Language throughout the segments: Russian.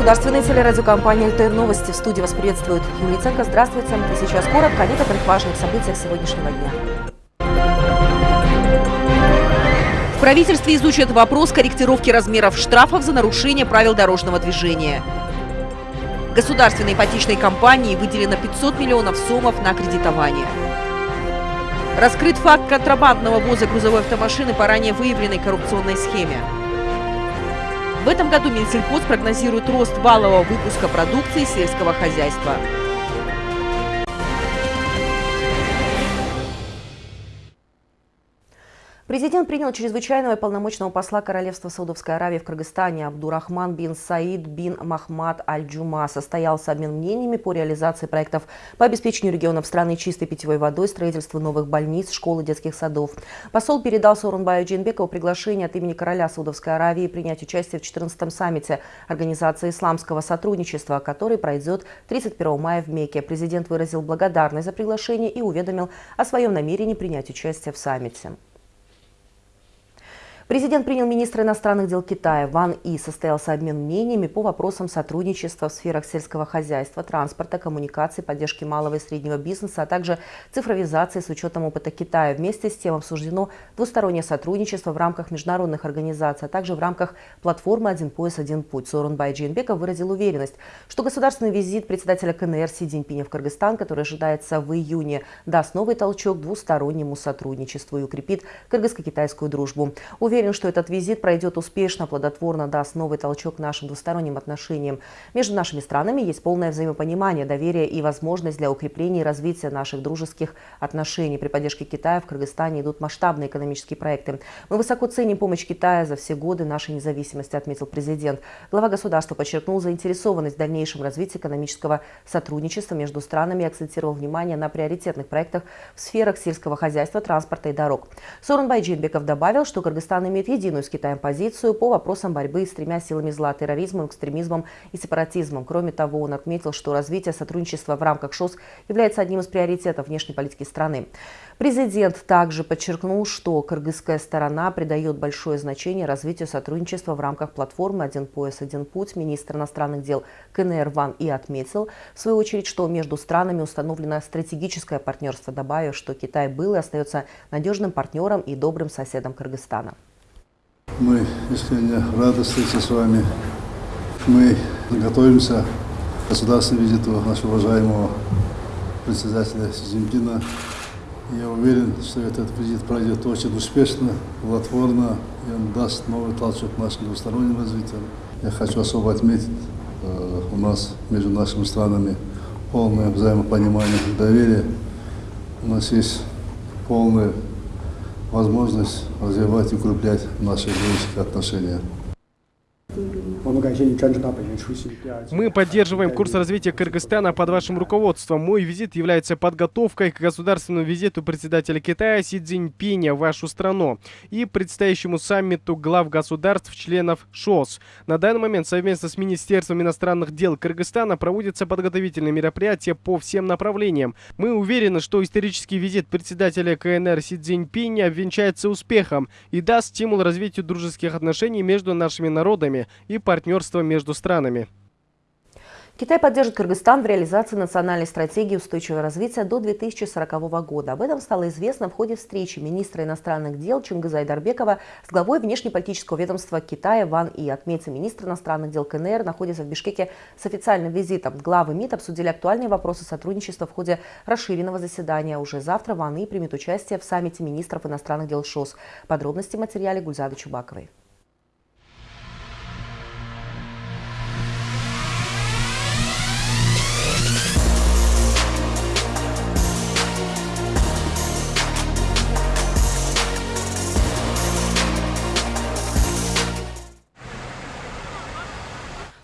эфире государственной телерадиокомпании «ЛТР Новости». В студии вас приветствует Юлия Ценко. Здравствуйте. И сейчас коротко о некоторых важных событиях сегодняшнего дня. В правительстве изучат вопрос корректировки размеров штрафов за нарушение правил дорожного движения. Государственной ипотечной компании выделено 500 миллионов сомов на кредитование. Раскрыт факт контрабандного ввоза грузовой автомашины по ранее выявленной коррупционной схеме. В этом году Минсельхоз прогнозирует рост валового выпуска продукции сельского хозяйства. Президент принял чрезвычайного и полномочного посла Королевства Саудовской Аравии в Кыргызстане Абдурахман бин Саид бин Махмад Аль-Джума. Состоялся обмен мнениями по реализации проектов по обеспечению регионов страны чистой питьевой водой, строительству новых больниц, школ и детских садов. Посол передал Сорунбаю Джинбекову приглашение от имени короля Саудовской Аравии принять участие в 14-м саммите Организации исламского сотрудничества, который пройдет 31 мая в Мекке. Президент выразил благодарность за приглашение и уведомил о своем намерении принять участие в саммите. Президент принял министра иностранных дел Китая Ван И. Состоялся обмен мнениями по вопросам сотрудничества в сферах сельского хозяйства, транспорта, коммуникаций, поддержки малого и среднего бизнеса, а также цифровизации с учетом опыта Китая. Вместе с тем обсуждено двустороннее сотрудничество в рамках международных организаций, а также в рамках платформы «Один пояс, один путь». Сооронбай Джинбеков выразил уверенность, что государственный визит председателя КНР Си Цзиньпиня в Кыргызстан, который ожидается в июне, даст новый толчок двустороннему сотрудничеству и укрепит кыргызско-китайскую дружбу. Уверен, Уверен, что этот визит пройдет успешно, плодотворно, даст новый толчок нашим двусторонним отношениям. Между нашими странами есть полное взаимопонимание, доверие и возможность для укрепления и развития наших дружеских отношений. При поддержке Китая в Кыргызстане идут масштабные экономические проекты. Мы высоко ценим помощь Китая за все годы нашей независимости, отметил президент. Глава государства подчеркнул заинтересованность в дальнейшем развитии экономического сотрудничества между странами и акцентировал внимание на приоритетных проектах в сферах сельского хозяйства, транспорта и дорог. Сорунбай Джинбеков добавил, что Кыргызстан имеет единую с Китаем позицию по вопросам борьбы с тремя силами зла – терроризмом, экстремизмом и сепаратизмом. Кроме того, он отметил, что развитие сотрудничества в рамках ШОС является одним из приоритетов внешней политики страны. Президент также подчеркнул, что кыргызская сторона придает большое значение развитию сотрудничества в рамках платформы «Один пояс, один путь». Министр иностранных дел КНР Ван и отметил, в свою очередь, что между странами установлено стратегическое партнерство, добавив, что Китай был и остается надежным партнером и добрым соседом Кыргызстана. Мы искренне рады встрече с вами. Мы готовимся к государственному визиту нашего уважаемого председателя Си. Я уверен, что этот визит пройдет очень успешно, плодотворно, и он даст новый толчок нашим двусторонним развитиям. Я хочу особо отметить, э, у нас между нашими странами полное взаимопонимание доверие. У нас есть полное возможность развивать и укреплять наши дружеские отношения. Мы поддерживаем курс развития Кыргызстана под вашим руководством. Мой визит является подготовкой к государственному визиту председателя Китая Си Цзиньпиня в вашу страну и предстоящему саммиту глав государств-членов ШОС. На данный момент совместно с Министерством иностранных дел Кыргызстана проводятся подготовительные мероприятия по всем направлениям. Мы уверены, что исторический визит председателя КНР Си Цзиньпиня венчается успехом и даст стимул развитию дружеских отношений между нашими народами и партнерства между странами. Китай поддержит Кыргызстан в реализации национальной стратегии устойчивого развития до 2040 года. Об этом стало известно в ходе встречи министра иностранных дел Чингиза Айдарбекова с главой внешнеполитического ведомства Китая Ван И. Отметьте, министр иностранных дел КНР находится в Бишкеке с официальным визитом. Главы МИД обсудили актуальные вопросы сотрудничества в ходе расширенного заседания. Уже завтра Ван И примет участие в саммите министров иностранных дел ШОС. Подробности в материале Гульзады Чубаковой.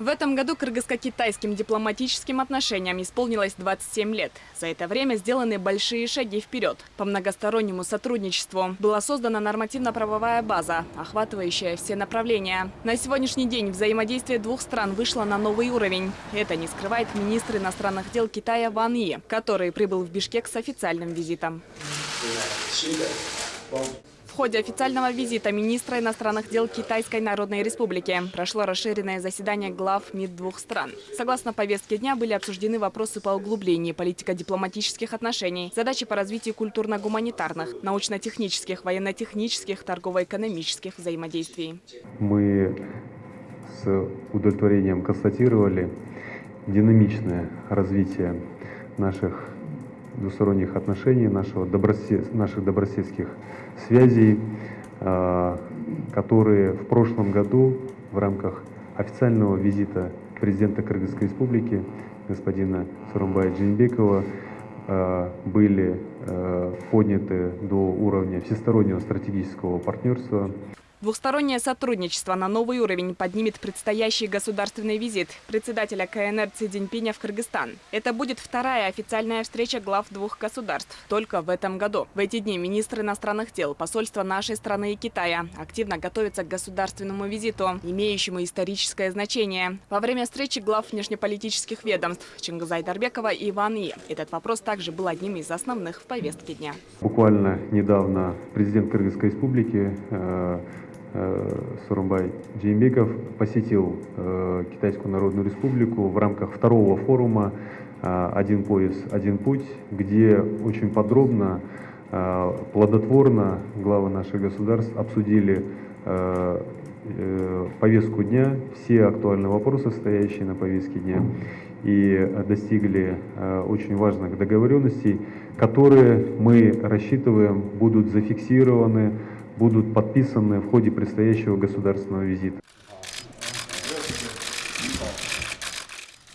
В этом году кыргызско-китайским дипломатическим отношениям исполнилось 27 лет. За это время сделаны большие шаги вперед. По многостороннему сотрудничеству была создана нормативно-правовая база, охватывающая все направления. На сегодняшний день взаимодействие двух стран вышло на новый уровень. Это не скрывает министр иностранных дел Китая Ван И, который прибыл в Бишкек с официальным визитом ходе официального визита министра иностранных дел Китайской Народной Республики прошло расширенное заседание глав МИД двух стран. Согласно повестке дня были обсуждены вопросы по углублению политико-дипломатических отношений, задачи по развитию культурно-гуманитарных, научно-технических, военно-технических, торгово-экономических взаимодействий. Мы с удовлетворением констатировали динамичное развитие наших двусторонних отношений, нашего добросет, наших добрососедских связей, а, которые в прошлом году в рамках официального визита президента Кыргызской республики господина Сарумбая Джинбекова а, были а, подняты до уровня всестороннего стратегического партнерства. Двухстороннее сотрудничество на новый уровень поднимет предстоящий государственный визит председателя КНР Цзиньпиня в Кыргызстан. Это будет вторая официальная встреча глав двух государств только в этом году. В эти дни министры иностранных дел, посольства нашей страны и Китая активно готовятся к государственному визиту, имеющему историческое значение. Во время встречи глав внешнеполитических ведомств Чингиза Айдарбекова и Иван И этот вопрос также был одним из основных в повестке дня. Буквально недавно президент Кыргызской республики э, Сурумбай Джеймбеков посетил э, Китайскую Народную Республику в рамках второго форума э, «Один пояс, один путь», где очень подробно, плодотворно главы наших государств обсудили повестку дня, все актуальные вопросы, стоящие на повестке дня, и достигли очень важных договоренностей, которые мы рассчитываем будут зафиксированы будут подписаны в ходе предстоящего государственного визита.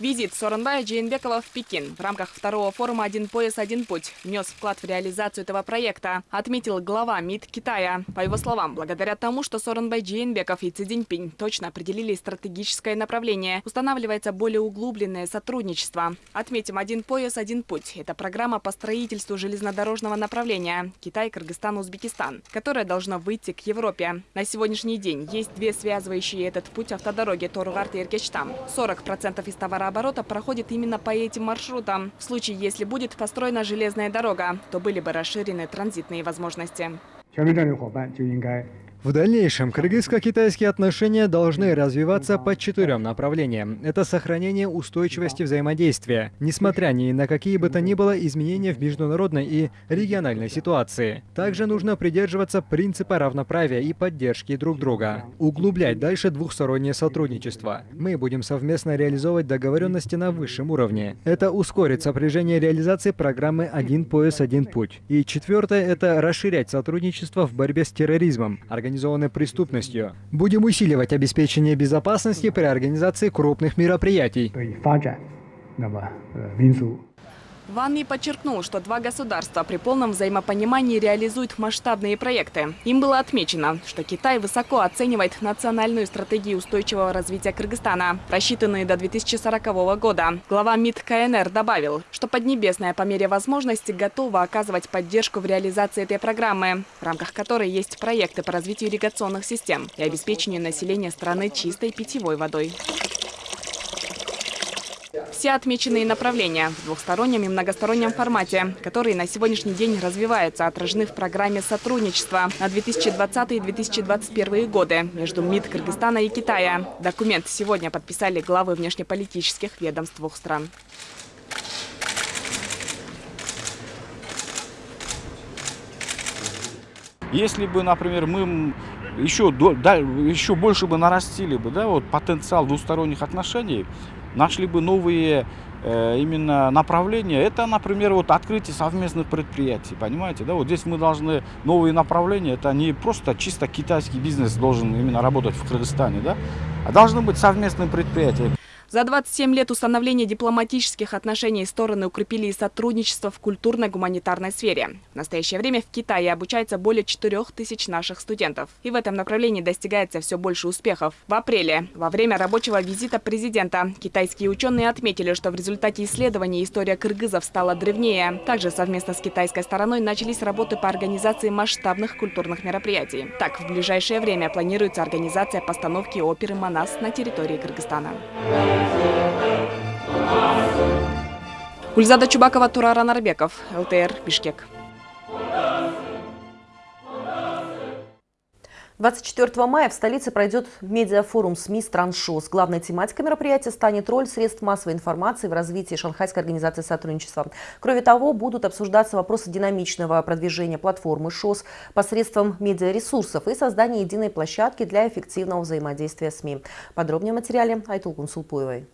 Визит Соронбая Джейнбекова в Пекин в рамках второго форума «Один пояс, один путь» внес вклад в реализацию этого проекта, отметил глава МИД Китая. По его словам, благодаря тому, что Соронбай Джейнбеков и Ци Цзиньпинь точно определили стратегическое направление, устанавливается более углубленное сотрудничество. Отметим «Один пояс, один путь» – это программа по строительству железнодорожного направления Китай, Кыргызстан, Узбекистан, которая должна выйти к Европе. На сегодняшний день есть две связывающие этот путь автодороги Торугарт и Иркечтам. 40% из товара оборота проходит именно по этим маршрутам. В случае, если будет построена железная дорога, то были бы расширены транзитные возможности. В дальнейшем кыргызско-китайские отношения должны развиваться по четырем направлениям. Это сохранение устойчивости взаимодействия, несмотря ни на какие бы то ни было изменения в международной и региональной ситуации. Также нужно придерживаться принципа равноправия и поддержки друг друга. Углублять дальше двухстороннее сотрудничество. Мы будем совместно реализовывать договоренности на высшем уровне. Это ускорит сопряжение реализации программы «Один пояс, один путь». И четвертое – это расширять сотрудничество в борьбе с терроризмом, организованной преступностью. Будем усиливать обеспечение безопасности при организации крупных мероприятий. Ван Ми подчеркнул, что два государства при полном взаимопонимании реализуют масштабные проекты. Им было отмечено, что Китай высоко оценивает национальную стратегию устойчивого развития Кыргызстана, рассчитанную до 2040 года. Глава МИД КНР добавил, что Поднебесная по мере возможности готова оказывать поддержку в реализации этой программы, в рамках которой есть проекты по развитию ирригационных систем и обеспечению населения страны чистой питьевой водой. Все отмеченные направления в двухстороннем и многостороннем формате, которые на сегодняшний день развиваются, отражены в программе сотрудничества на 2020 и 2021 годы между МИД Кыргызстана и Китая. Документ сегодня подписали главы внешнеполитических ведомств двух стран. Если бы, например, мы еще, да, еще больше бы нарастили бы да, вот, потенциал двусторонних отношений, нашли бы новые э, именно направления. Это, например, вот открытие совместных предприятий, понимаете, да, вот здесь мы должны новые направления, это не просто чисто китайский бизнес должен именно работать в Кыргызстане, да, а должны быть совместные предприятия. За 27 лет установления дипломатических отношений стороны укрепили и сотрудничество в культурно-гуманитарной сфере. В настоящее время в Китае обучается более 4 тысяч наших студентов. И в этом направлении достигается все больше успехов. В апреле, во время рабочего визита президента, китайские ученые отметили, что в результате исследований история кыргызов стала древнее. Также совместно с китайской стороной начались работы по организации масштабных культурных мероприятий. Так, в ближайшее время планируется организация постановки оперы «Манас» на территории Кыргызстана. Гульзада Чубакова, Турара Нарбеков, ЛТР, Бишкек. 24 мая в столице пройдет медиафорум СМИ стран ШОС. Главной тематикой мероприятия станет роль средств массовой информации в развитии Шанхайской организации сотрудничества. Кроме того, будут обсуждаться вопросы динамичного продвижения платформы ШОС посредством медиаресурсов и создания единой площадки для эффективного взаимодействия СМИ. Подробнее о материале Айтул Кунсулпуевой.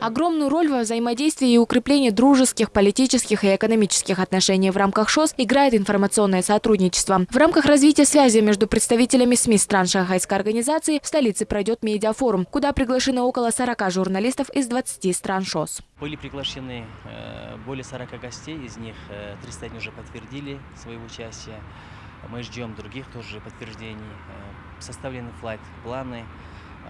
Огромную роль во взаимодействии и укреплении дружеских, политических и экономических отношений в рамках ШОС играет информационное сотрудничество. В рамках развития связи между представителями СМИ стран Шанхайской организации в столице пройдет медиафорум, куда приглашено около 40 журналистов из 20 стран ШОС. Были приглашены э, более 40 гостей, из них 31 э, уже подтвердили свое участие. Мы ждем других тоже подтверждений. Э, составлены флайт-планы.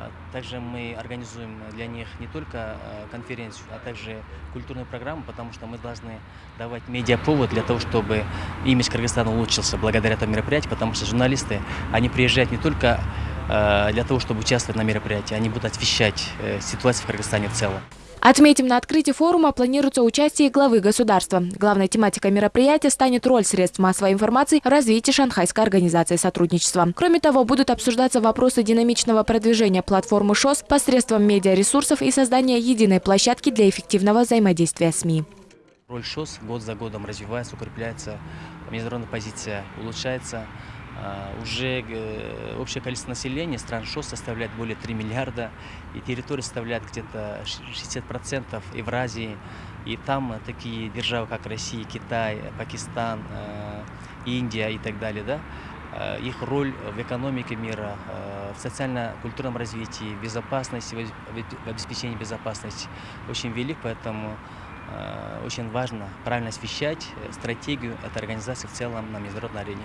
А, также мы организуем для них не только а, конференцию, а также культурную программу, потому что мы должны давать медиаповод для того, чтобы имидж Кыргызстана улучшился благодаря этому мероприятию, потому что журналисты, они приезжают не только а, для того, чтобы участвовать на мероприятии, они будут освещать э, ситуацию в Кыргызстане в целом. Отметим, на открытии форума планируется участие главы государства. Главной тематикой мероприятия станет роль средств массовой информации в развитии Шанхайской организации сотрудничества. Кроме того, будут обсуждаться вопросы динамичного продвижения платформы ШОС посредством медиаресурсов и создания единой площадки для эффективного взаимодействия СМИ. Роль ШОС год за годом развивается, укрепляется, международная позиция улучшается. А, уже э, общее количество населения стран ШОС составляет более 3 миллиарда, и территория составляет где-то 60% Евразии. И там такие державы, как Россия, Китай, Пакистан, э, Индия и так далее, да, э, их роль в экономике мира, в социально-культурном развитии, в безопасности, в обеспечении безопасности очень велик, поэтому очень важно правильно освещать стратегию этой организации в целом на международной арене.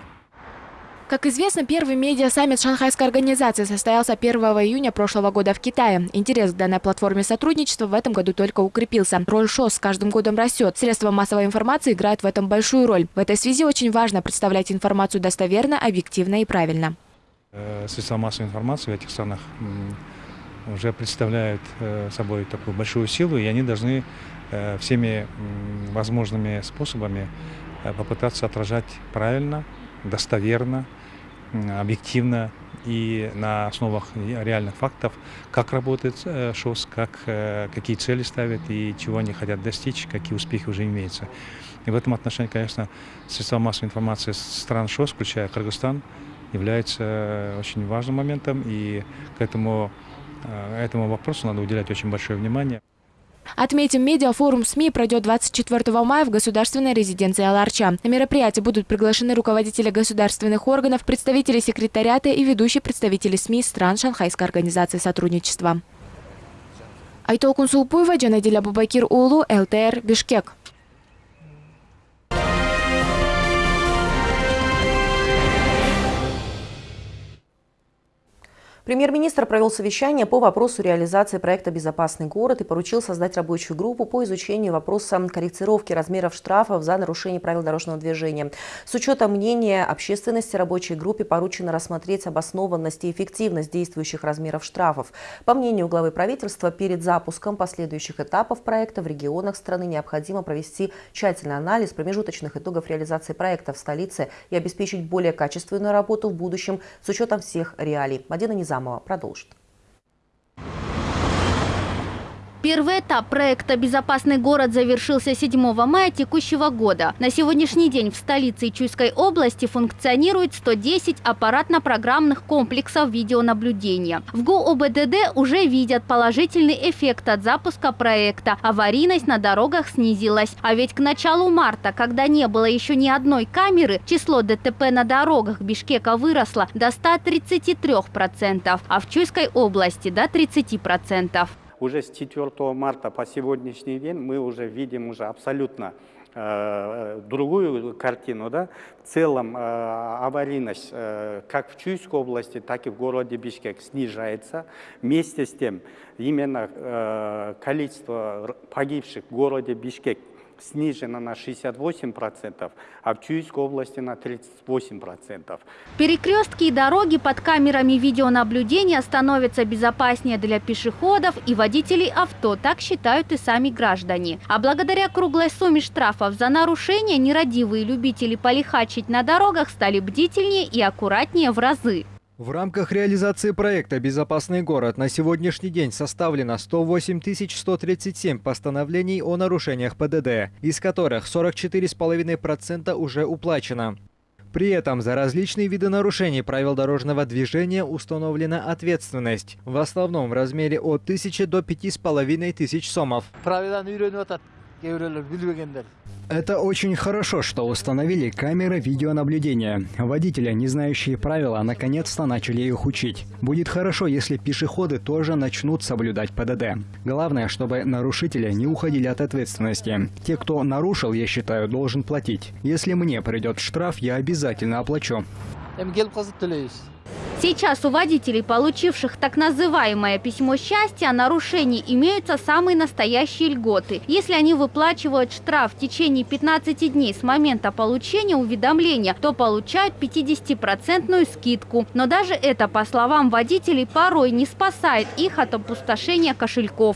Как известно, первый медиа-саммит Шанхайской организации состоялся 1 июня прошлого года в Китае. Интерес к данной платформе сотрудничества в этом году только укрепился. Роль ШОС с каждым годом растет. Средства массовой информации играют в этом большую роль. В этой связи очень важно представлять информацию достоверно, объективно и правильно. Э, средства массовой информации в этих странах уже представляют э, собой такую большую силу, и они должны э, всеми возможными способами попытаться отражать правильно, достоверно, объективно и на основах реальных фактов, как работает э, ШОС, как, э, какие цели ставят и чего они хотят достичь, какие успехи уже имеются. И в этом отношении, конечно, средства массовой информации стран ШОС, включая Кыргызстан, является э, очень важным моментом, и к этому, этому вопросу надо уделять очень большое внимание. Отметим, медиафорум СМИ пройдет 24 мая в государственной резиденции Аларча. На мероприятие будут приглашены руководители государственных органов, представители секретариата и ведущие представители СМИ стран Шанхайской организации сотрудничества. Айтол Сулпуева, Джанадиля Бабакир Улу, ЛТР, Бишкек. Премьер-министр провел совещание по вопросу реализации проекта «Безопасный город» и поручил создать рабочую группу по изучению вопроса корректировки размеров штрафов за нарушение правил дорожного движения. С учетом мнения общественности рабочей группе поручено рассмотреть обоснованность и эффективность действующих размеров штрафов. По мнению главы правительства, перед запуском последующих этапов проекта в регионах страны необходимо провести тщательный анализ промежуточных итогов реализации проекта в столице и обеспечить более качественную работу в будущем с учетом всех реалий. Мадина Низам Zamo Pradusht. Первый этап проекта «Безопасный город» завершился 7 мая текущего года. На сегодняшний день в столице Чуйской области функционирует 110 аппаратно-программных комплексов видеонаблюдения. В ГУОБДД уже видят положительный эффект от запуска проекта. Аварийность на дорогах снизилась. А ведь к началу марта, когда не было еще ни одной камеры, число ДТП на дорогах Бишкека выросло до 133%, а в Чуйской области до 30%. Уже с 4 марта по сегодняшний день мы уже видим уже абсолютно э, другую картину. Да? В целом э, аварийность э, как в Чуйской области, так и в городе Бишкек снижается. Вместе с тем именно количество погибших в городе Бишкек снижена на 68%, а в Чуйской области на 38%. Перекрестки и дороги под камерами видеонаблюдения становятся безопаснее для пешеходов и водителей авто, так считают и сами граждане. А благодаря круглой сумме штрафов за нарушения нерадивые любители полихачить на дорогах стали бдительнее и аккуратнее в разы. В рамках реализации проекта «Безопасный город» на сегодняшний день составлено 108 137 постановлений о нарушениях ПДД, из которых 44,5% уже уплачено. При этом за различные виды нарушений правил дорожного движения установлена ответственность, в основном в размере от 1000 до 5500 сомов. Это очень хорошо, что установили камеры видеонаблюдения. Водители, не знающие правила, наконец-то начали их учить. Будет хорошо, если пешеходы тоже начнут соблюдать ПДД. Главное, чтобы нарушители не уходили от ответственности. Те, кто нарушил, я считаю, должен платить. Если мне придет штраф, я обязательно оплачу. Сейчас у водителей, получивших так называемое письмо счастья, о нарушении имеются самые настоящие льготы. Если они выплачивают штраф в течение 15 дней с момента получения уведомления, то получают 50% скидку. Но даже это, по словам водителей, порой не спасает их от опустошения кошельков.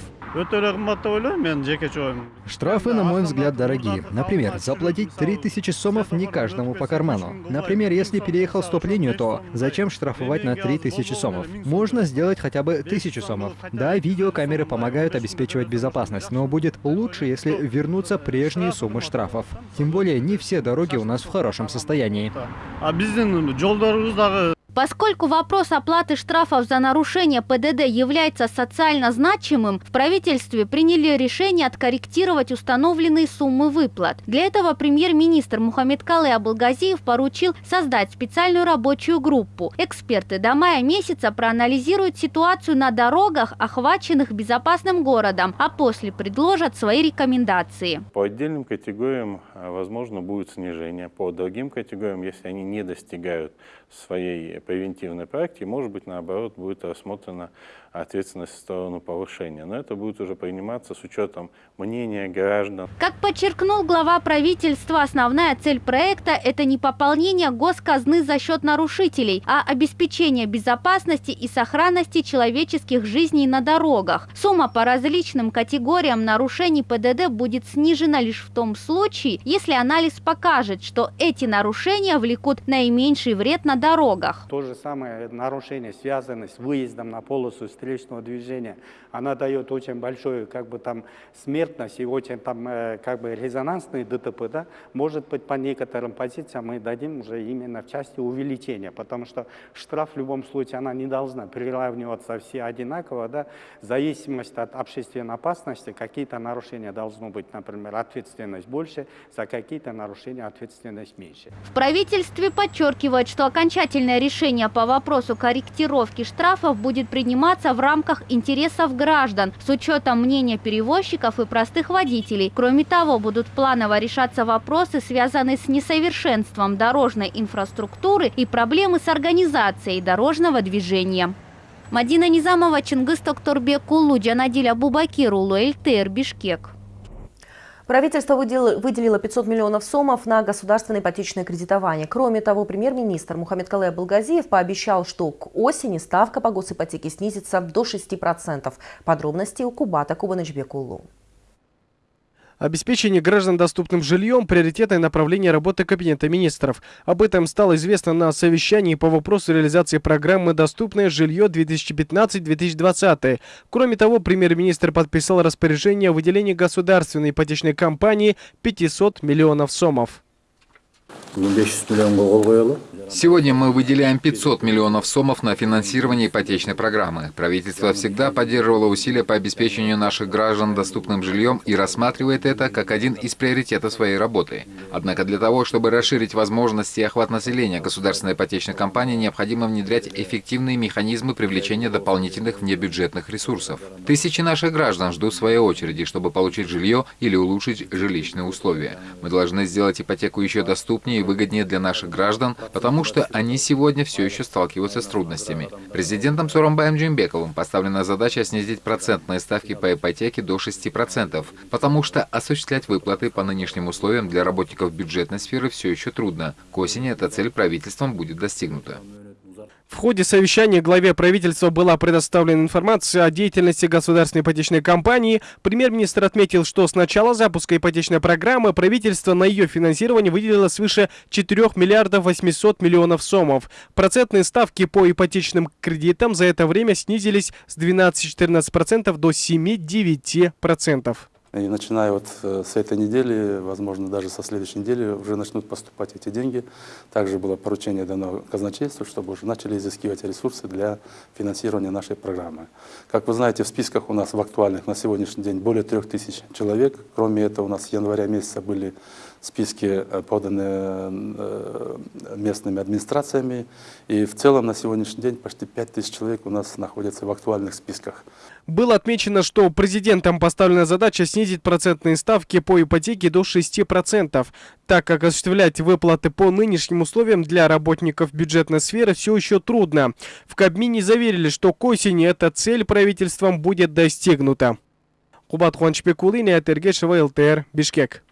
Штрафы, на мой взгляд, дорогие. Например, заплатить 3000 сомов не каждому по карману. Например, если переехал стоп-линию, то зачем штрафовать на 3000 сомов? Можно сделать хотя бы 1000 сомов. Да, видеокамеры помогают обеспечивать безопасность, но будет лучше, если вернутся прежние суммы штрафов. Тем более, не все дороги у нас в хорошем состоянии. Поскольку вопрос оплаты штрафов за нарушение ПДД является социально значимым, в правительстве приняли решение откорректировать установленные суммы выплат. Для этого премьер-министр Мухаммед Калы Абылгазиев поручил создать специальную рабочую группу. Эксперты до мая месяца проанализируют ситуацию на дорогах, охваченных безопасным городом, а после предложат свои рекомендации. По отдельным категориям, возможно, будет снижение. По другим категориям, если они не достигают своей превентивной практики, может быть, наоборот, будет рассмотрена ответственность в сторону повышения. Но это будет уже приниматься с учетом мнения граждан. Как подчеркнул глава правительства, основная цель проекта – это не пополнение госказны за счет нарушителей, а обеспечение безопасности и сохранности человеческих жизней на дорогах. Сумма по различным категориям нарушений ПДД будет снижена лишь в том случае, если анализ покажет, что эти нарушения влекут наименьший вред на дорогах. То же самое нарушение, связанное с выездом на полосу встречного движения, она дает очень большую как бы там смертность и очень там э, как бы резонансные ДТП, да, может быть по некоторым позициям мы дадим уже именно в части увеличения, потому что штраф в любом случае она не должна приравниваться все одинаково, да, в зависимости от общественной опасности какие-то нарушения должно быть, например, ответственность больше, за какие-то нарушения ответственность меньше. В правительстве подчеркивают, что окончательное решение по вопросу корректировки штрафов будет приниматься в рамках интересов граждан с учетом мнения перевозчиков и простых водителей. Кроме того, будут планово решаться вопросы, связанные с несовершенством дорожной инфраструктуры и проблемы с организацией дорожного движения. Мадина Низамова, Чингис Токторбек, Улу, Джанадиля Бубакирулу, ЛТР, Бишкек. Правительство выделило 500 миллионов сомов на государственное ипотечное кредитование. Кроме того, премьер-министр Мухаммед Калай Балгазиев пообещал, что к осени ставка по госипотеке снизится до 6%. Подробности у Кубата Кубанычбекулу. Обеспечение граждан доступным жильем – приоритетное направление работы Кабинета министров. Об этом стало известно на совещании по вопросу реализации программы «Доступное жилье 2015-2020». Кроме того, премьер-министр подписал распоряжение о выделении государственной ипотечной компании 500 миллионов сомов. Сегодня мы выделяем 500 миллионов сомов на финансирование ипотечной программы. Правительство всегда поддерживало усилия по обеспечению наших граждан доступным жильем и рассматривает это как один из приоритетов своей работы. Однако для того, чтобы расширить возможности и охват населения государственной ипотечной компании, необходимо внедрять эффективные механизмы привлечения дополнительных внебюджетных ресурсов. Тысячи наших граждан ждут своей очереди, чтобы получить жилье или улучшить жилищные условия. Мы должны сделать ипотеку еще доступнее и выгоднее для наших граждан, потому что они сегодня все еще сталкиваются с трудностями. Президентом Сурамбаем Джимбековым поставлена задача снизить процентные ставки по ипотеке до 6%, потому что осуществлять выплаты по нынешним условиям для работников бюджетной сферы все еще трудно. К осени эта цель правительством будет достигнута. В ходе совещания главе правительства была предоставлена информация о деятельности государственной ипотечной компании. Премьер-министр отметил, что с начала запуска ипотечной программы правительство на ее финансирование выделило свыше 4 миллиардов 800 миллионов сомов. Процентные ставки по ипотечным кредитам за это время снизились с 12-14% до 7-9%. И начиная вот э, с этой недели, возможно, даже со следующей недели уже начнут поступать эти деньги. Также было поручение дано казначейству, чтобы уже начали изыскивать ресурсы для финансирования нашей программы. Как вы знаете, в списках у нас в актуальных на сегодняшний день более трех тысяч человек. Кроме этого, у нас с января месяца были списки э, поданы э, местными администрациями. И в целом на сегодняшний день почти 5 тысяч человек у нас находятся в актуальных списках. Было отмечено, что президентом поставлена задача снизить процентные ставки по ипотеке до 6%, так как осуществлять выплаты по нынешним условиям для работников бюджетной сферы все еще трудно. В Кабмине заверили, что к осени эта цель правительством будет достигнута. Кубат Хуанчпекулин и Атергешева ЛТР, Бишкек.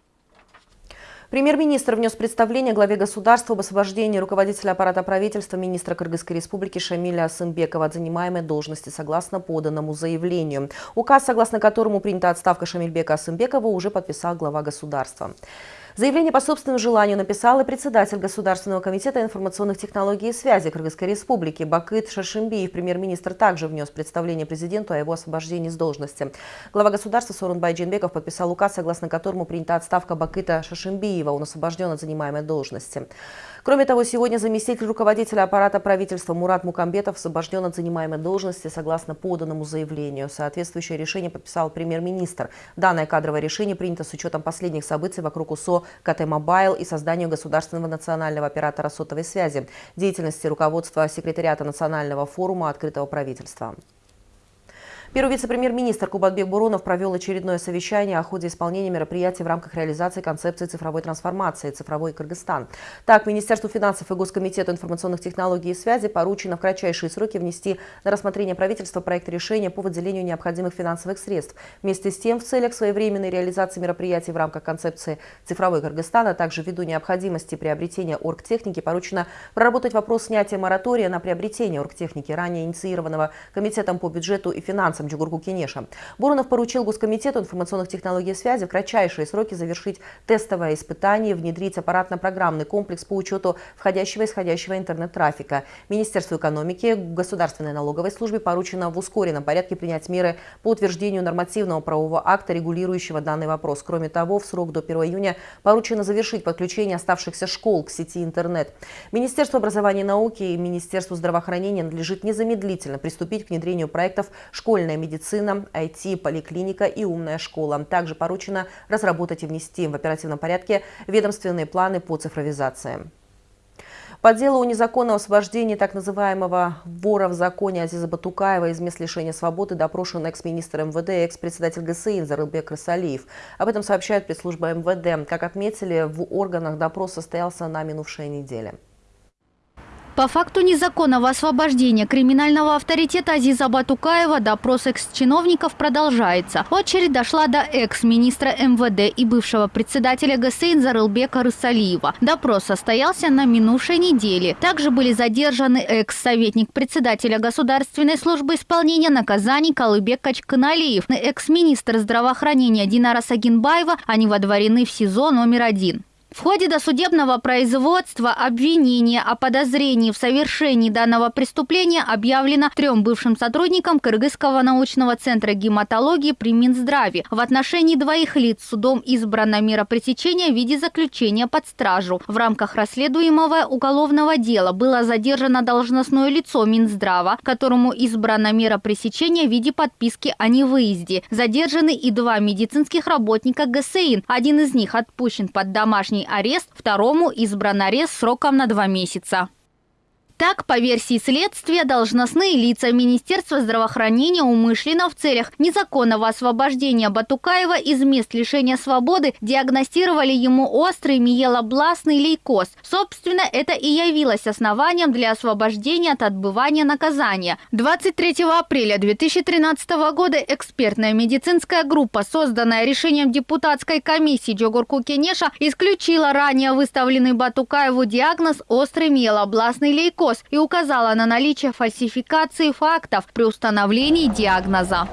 Премьер-министр внес представление главе государства об освобождении руководителя аппарата правительства министра Кыргызской республики Шамиля Асымбекова от занимаемой должности согласно поданному заявлению. Указ, согласно которому принята отставка Шамильбека Асымбекова, уже подписал глава государства. Заявление по собственному желанию написал и председатель Государственного комитета информационных технологий и связи Кыргызской республики Бакыт Шашимбиев. Премьер-министр также внес представление президенту о его освобождении с должности. Глава государства Сорунбай Джинбеков подписал указ, согласно которому принята отставка Бакыта Шашимбиева. Он освобожден от занимаемой должности. Кроме того, сегодня заместитель руководителя аппарата правительства Мурат Мукамбетов освобожден от занимаемой должности согласно поданному заявлению. Соответствующее решение подписал премьер-министр. Данное кадровое решение принято с учетом последних событий вокруг ОсОО КТ Мобайл и созданию государственного национального оператора сотовой связи, деятельности руководства секретариата Национального форума открытого правительства. Первый вице-премьер-министр Кубатбек Боронов провел очередное совещание о ходе исполнения мероприятий в рамках реализации концепции цифровой трансформации «Цифровой Кыргызстан». Так, Министерству финансов и Госкомитету информационных технологий и связи поручено в кратчайшие сроки внести на рассмотрение правительства проект решения по выделению необходимых финансовых средств. Вместе с тем, в целях своевременной реализации мероприятий в рамках концепции «Цифровой Кыргызстан», а также ввиду необходимости приобретения оргтехники, поручено проработать вопрос снятия моратория на приобретение оргтехники, ранее инициированного Комитетом по бюджету и финансам финансам Джугурку Кенеша. Буронов поручил Госкомитету информационных технологий и связи в кратчайшие сроки завершить тестовое испытание, внедрить аппаратно-программный комплекс по учету входящего и исходящего интернет-трафика. Министерству экономики, Государственной налоговой службе поручено в ускоренном порядке принять меры по утверждению нормативного правового акта, регулирующего данный вопрос. Кроме того, в срок до 1 июня поручено завершить подключение оставшихся школ к сети интернет. Министерству образования и науки и Министерству здравоохранения надлежит незамедлительно приступить к внедрению проектов школьной школьная медицина, IT, поликлиника и умная школа. Также поручено разработать и внести в оперативном порядке ведомственные планы по цифровизации. По делу о незаконном освобождении так называемого вора в законе Азиза Батукаева из мест лишения свободы допрошен экс-министр МВД и экс-председатель ГСИ Зарылбек Рысалиев. Об этом сообщает пресс-служба МВД. Как отметили, в органах допрос состоялся на минувшей неделе. По факту незаконного освобождения криминального авторитета Азиза Батукаева допрос экс-чиновников продолжается. Очередь дошла до экс-министра МВД и бывшего председателя ГСИН Зарылбека Рысалиева. Допрос состоялся на минувшей неделе. Также были задержаны экс-советник председателя Государственной службы исполнения наказаний Калыбек Качканалиев и экс-министр здравоохранения Динара Сагинбаева. Они водворены в СИЗО номер один. В ходе досудебного производства обвинение о подозрении в совершении данного преступления объявлено трем бывшим сотрудникам Кыргызского научного центра гематологии при Минздраве. В отношении двоих лиц судом избрана мера пресечения в виде заключения под стражу. В рамках расследуемого уголовного дела было задержано должностное лицо Минздрава, которому избрана мера пресечения в виде подписки о невыезде. Задержаны и два медицинских работника ГСИН. Один из них отпущен под домашний домашний арест, второму избран арест сроком на два месяца. Так, по версии следствия, должностные лица Министерства здравоохранения умышленно в целях незаконного освобождения Батукаева из мест лишения свободы диагностировали ему острый миелобластный лейкоз. Собственно, это и явилось основанием для освобождения от отбывания наказания. 23 апреля 2013 года экспертная медицинская группа, созданная решением депутатской комиссии Джогурку Кенеша, исключила ранее выставленный Батукаеву диагноз острый миелобластный лейкоз ВОЗ и указала на наличие фальсификации фактов при установлении диагноза.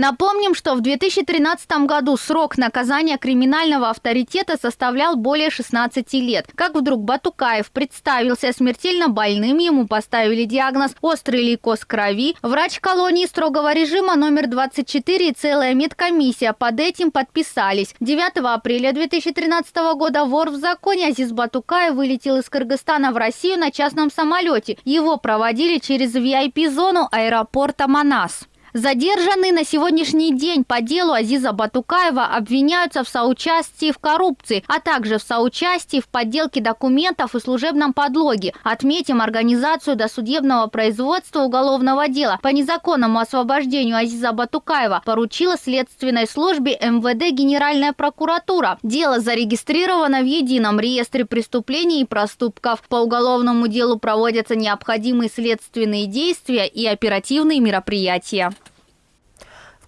Напомним, что в 2013 году срок наказания криминального авторитета составлял более 16 лет. Как вдруг Батукаев представился смертельно больным, ему поставили диагноз «острый лейкоз крови». Врач колонии строгого режима номер 24 и целая медкомиссия под этим подписались. 9 апреля 2013 года вор в законе Азиз Батукаев вылетел из Кыргызстана в Россию на частном самолете. Его проводили через VIP-зону аэропорта Манас. Задержанные на сегодняшний день по делу Азиза Батукаева обвиняются в соучастии в коррупции, а также в соучастии в подделке документов и служебном подлоге. Отметим организацию досудебного производства уголовного дела по незаконному освобождению Азиза Батукаева поручила следственной службе МВД Генеральная прокуратура. Дело зарегистрировано в едином реестре преступлений и проступков. По уголовному делу проводятся необходимые следственные действия и оперативные мероприятия.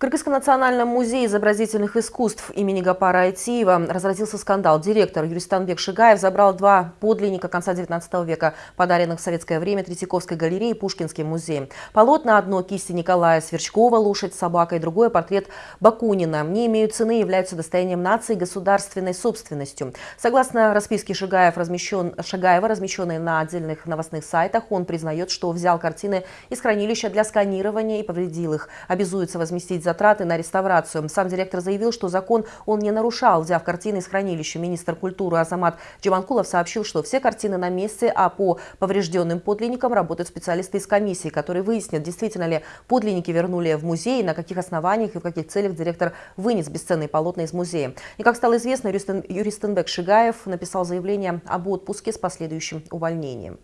Кыргызском национальном музее изобразительных искусств имени Гапара Айтиева разразился скандал. Директор Юристанбек Шигаев забрал два подлинника конца 19 века, подаренных в советское время Третьяковской галереей и Пушкинским музеем. Полотна одно кисти Николая Сверчкова «Лошадь с собакой», другое портрет Бакунина. Не имеют цены являются достоянием нации государственной собственностью. Согласно расписке Шигаев, размещен, Шигаева, размещенной на отдельных новостных сайтах, он признает, что взял картины из хранилища для сканирования и повредил их. Обязуется возместить за затраты на реставрацию. Сам директор заявил, что закон он не нарушал, взяв картины из хранилища. Министр культуры Азамат Джаманкулов сообщил, что все картины на месте, а по поврежденным подлинникам работают специалисты из комиссии, которые выяснят, действительно ли подлинники вернули в музей, на каких основаниях и в каких целях директор вынес бесценные полотна из музея. И как стало известно, Юристенбек Шигаев написал заявление об отпуске с последующим увольнением.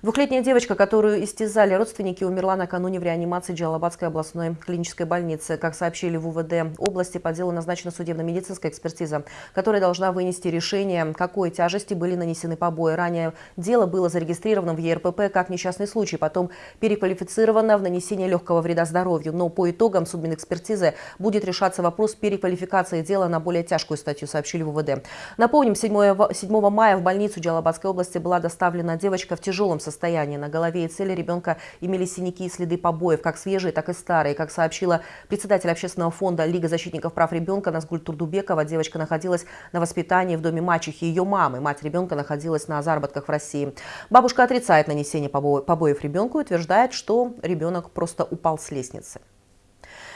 Двухлетняя девочка, которую истязали родственники, умерла накануне в реанимации Джалабадской областной клинической больницы. Как сообщили в УВД области, по делу назначена судебно-медицинская экспертиза, которая должна вынести решение, какой тяжести были нанесены побои. Ранее дело было зарегистрировано в ЕРПП как несчастный случай, потом переквалифицировано в нанесение легкого вреда здоровью. Но по итогам судмедэкспертизы будет решаться вопрос переквалификации дела на более тяжкую статью, сообщили в УВД. Напомним, 7, 7 мая в больницу Джалабадской области была доставлена девочка в тяжелом состоянии. На голове и цели ребенка имели синяки и следы побоев, как свежие, так и старые. Как сообщила председатель общественного фонда Лига защитников прав ребенка Назгуль Турдубекова, девочка находилась на воспитании в доме мачехи ее мамы. Мать ребенка находилась на заработках в России. Бабушка отрицает нанесение побоев ребенку и утверждает, что ребенок просто упал с лестницы.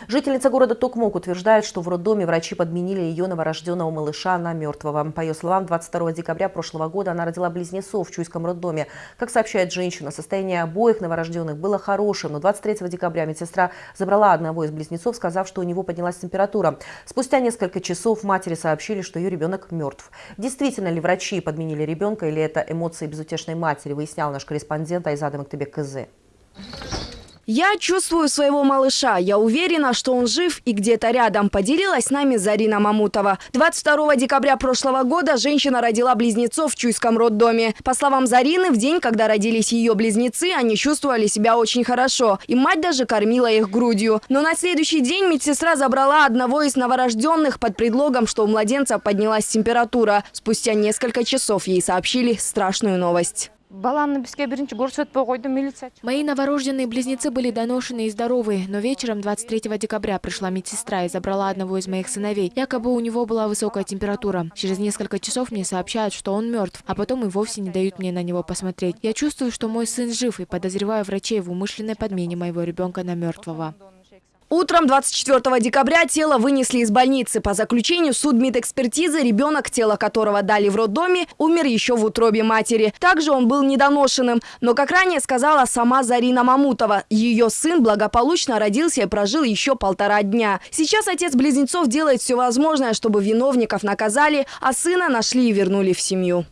Жительница города Токмок утверждает, что в роддоме врачи подменили ее новорожденного малыша на мертвого. По ее словам, 22 декабря прошлого года она родила близнецов в Чуйском роддоме. Как сообщает женщина, состояние обоих новорожденных было хорошим, но 23 декабря медсестра забрала одного из близнецов, сказав, что у него поднялась температура. Спустя несколько часов матери сообщили, что ее ребенок мертв. Действительно ли врачи подменили ребенка или это эмоции безутешной матери, выяснял наш корреспондент Айзада Мактебек КЗ. Я чувствую своего малыша. Я уверена, что он жив и где-то рядом, поделилась с нами Зарина Мамутова. 22 декабря прошлого года женщина родила близнецов в Чуйском роддоме. По словам Зарины, в день, когда родились ее близнецы, они чувствовали себя очень хорошо. И мать даже кормила их грудью. Но на следующий день медсестра забрала одного из новорожденных под предлогом, что у младенца поднялась температура. Спустя несколько часов ей сообщили страшную новость. Мои новорожденные близнецы были доношены и здоровы, но вечером 23 декабря пришла медсестра и забрала одного из моих сыновей. Якобы у него была высокая температура. Через несколько часов мне сообщают, что он мертв, а потом и вовсе не дают мне на него посмотреть. Я чувствую, что мой сын жив и подозреваю врачей в умышленной подмене моего ребенка на мертвого. Утром 24 декабря тело вынесли из больницы. По заключению судмедэкспертизы, ребенок, тело которого дали в роддоме, умер еще в утробе матери. Также он был недоношенным. Но, как ранее сказала сама Зарина Мамутова, ее сын благополучно родился и прожил еще полтора дня. Сейчас отец близнецов делает все возможное, чтобы виновников наказали, а сына нашли и вернули в семью.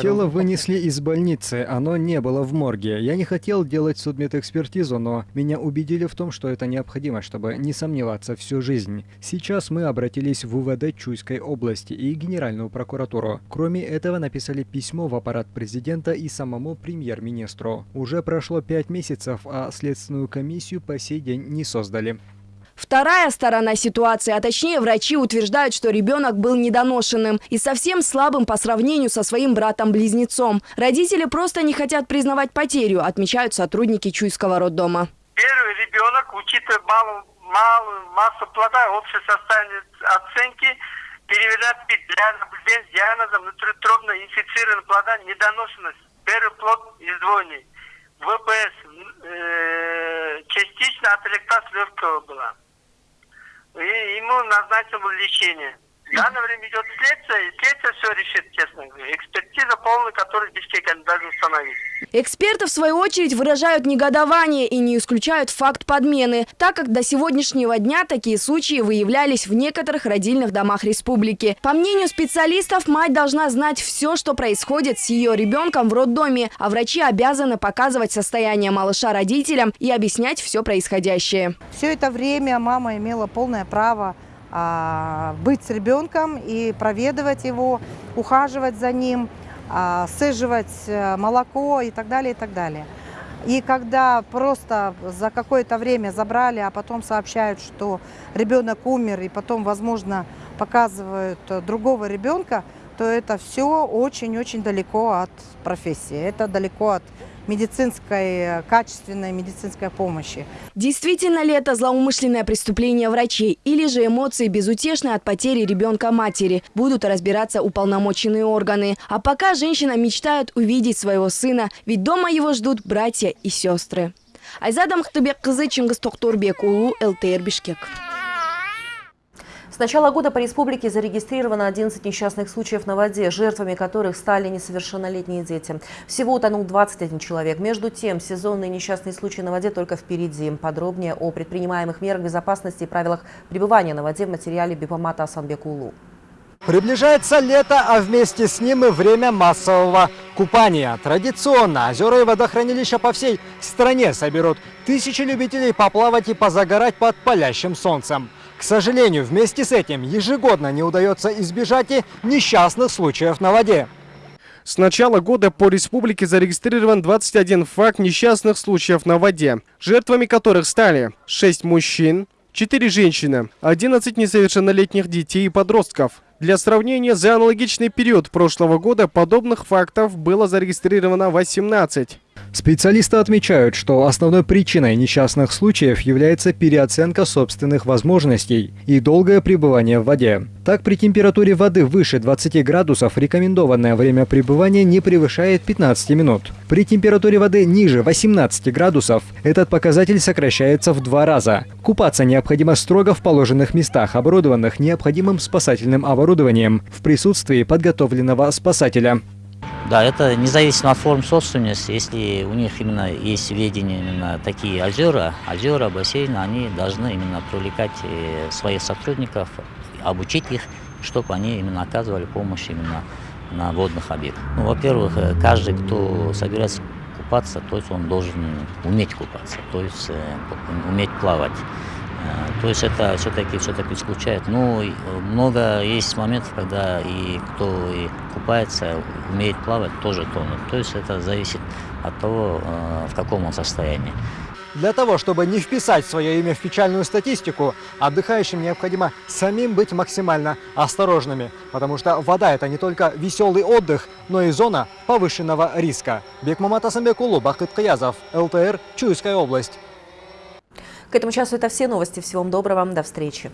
Тело вынесли из больницы, оно не было в морге. Я не хотел делать судмедэкспертизу, но меня убедили в том, что это необходимо, чтобы не сомневаться всю жизнь. Сейчас мы обратились в УВД Чуйской области и Генеральную прокуратуру. Кроме этого, написали письмо в аппарат президента и самому премьер-министру. Уже прошло пять месяцев, а следственную комиссию по сей день не создали. Вторая сторона ситуации, а точнее врачи утверждают, что ребенок был недоношенным и совсем слабым по сравнению со своим братом-близнецом. Родители просто не хотят признавать потерю, отмечают сотрудники Чуйского роддома. Первый ребенок, учитывая малую, малую массу плода, общее состояние оценки, переведет для наблюдения с диагнозом внутриутробно инфицированного плода недоношенность. Первый плод издвоенный. ВПС э, частично отректаз легкого была и ему назначено лечение. В данное время идет следствие, и следствие все решит, честно говоря. Экспертиза полная, которую Бишкек они должны установить. Эксперты, в свою очередь, выражают негодование и не исключают факт подмены, так как до сегодняшнего дня такие случаи выявлялись в некоторых родильных домах республики. По мнению специалистов, мать должна знать все, что происходит с ее ребенком в роддоме, а врачи обязаны показывать состояние малыша родителям и объяснять все происходящее. Все это время мама имела полное право быть с ребенком и проведывать его, ухаживать за ним, а, сыживать э, молоко и так далее, и так далее. И когда просто за какое-то время забрали, а потом сообщают, что ребенок умер, и потом, возможно, показывают э, другого ребенка, то это все очень-очень далеко от профессии, это далеко от медицинской, качественной медицинской помощи. Действительно ли это злоумышленное преступление врачей или же эмоции безутешные от потери ребенка матери? Будут разбираться уполномоченные органы. А пока женщина мечтает увидеть своего сына, ведь дома его ждут братья и сестры. Айзада Махтыбек кызы Чингис Токторбек, Улу, ЛТР Бишкек. С начала года по республике зарегистрировано 11 несчастных случаев на воде, жертвами которых стали несовершеннолетние дети. Всего утонул 21 человек. Между тем, сезонные несчастные случаи на воде только впереди. Подробнее о предпринимаемых мерах безопасности и правилах пребывания на воде в материале Бипомата Асанбекулу. Приближается лето, а вместе с ним и время массового купания. Традиционно озера и водохранилища по всей стране соберут тысячи любителей поплавать и позагорать под палящим солнцем. К сожалению, вместе с этим ежегодно не удается избежать и несчастных случаев на воде. С начала года по республике зарегистрирован 21 факт несчастных случаев на воде, жертвами которых стали 6 мужчин, 4 женщины, 11 несовершеннолетних детей и подростков. Для сравнения, за аналогичный период прошлого года подобных фактов было зарегистрировано 18. Специалисты отмечают, что основной причиной несчастных случаев является переоценка собственных возможностей и долгое пребывание в воде. Так, при температуре воды выше 20 градусов рекомендованное время пребывания не превышает 15 минут. При температуре воды ниже 18 градусов этот показатель сокращается в два раза. Купаться необходимо строго в положенных местах, оборудованных необходимым спасательным оборудованием, в присутствии подготовленного спасателя. Да, это независимо от форм собственности. Если у них именно есть ведение именно такие озера, озера, бассейны, они должны именно привлекать э, своих сотрудников, обучить их, чтобы они именно оказывали помощь именно на водных объектах. Ну, во-первых, э, каждый, кто собирается купаться, то есть он должен уметь купаться, то есть э, уметь плавать. Э, то есть это все-таки все-таки исключает. Ну, много есть моментов, когда и кто и купается, умеет плавать, тоже тонут. То есть это зависит от того, э, в каком он состоянии. Для того, чтобы не вписать свое имя в печальную статистику, отдыхающим необходимо самим быть максимально осторожными, потому что вода – это не только веселый отдых, но и зона повышенного риска. Бекмамат Асамбекулу, Бахыт Каязов, ЛТР, Чуйская область. К этому часу это все новости. Всего вам доброго. До встречи.